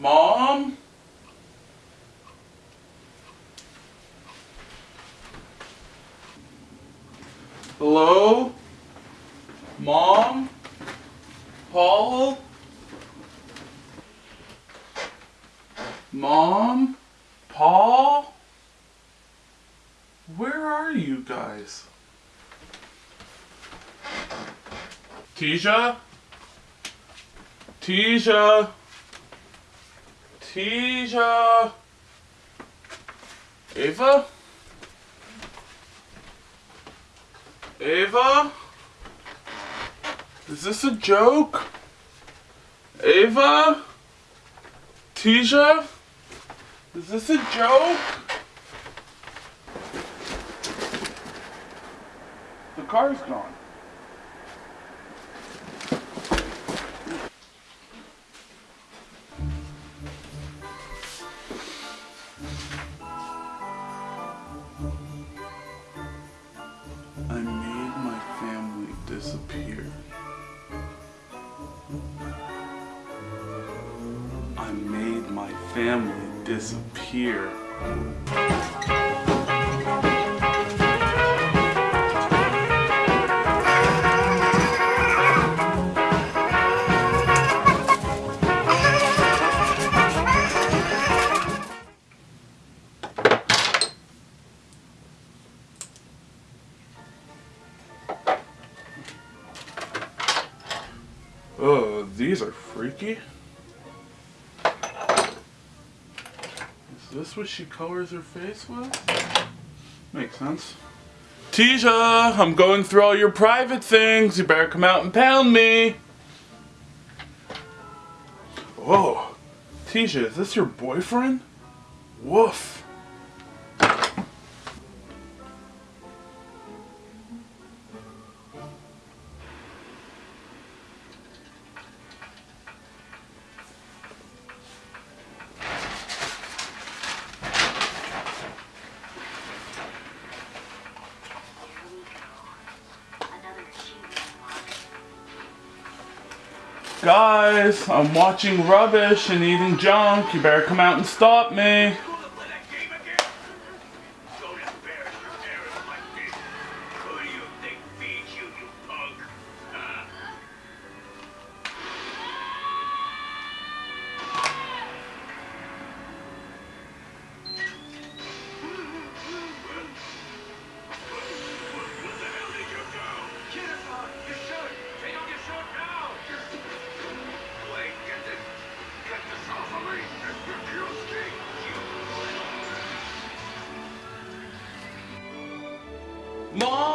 Mom? Hello? Mom? Paul? Mom? Paul? Where are you guys? Tisha? Tisha? Tisha? Ava? Ava? Is this a joke? Ava? Tisha? Is this a joke? The car's gone. I made my family disappear. I made my family disappear. Oh, these are freaky. Is this what she colors her face with? Makes sense. Tisha, I'm going through all your private things. You better come out and pound me. Whoa. Tisha, is this your boyfriend? Woof. Guys, I'm watching rubbish and eating junk. You better come out and stop me. Mom!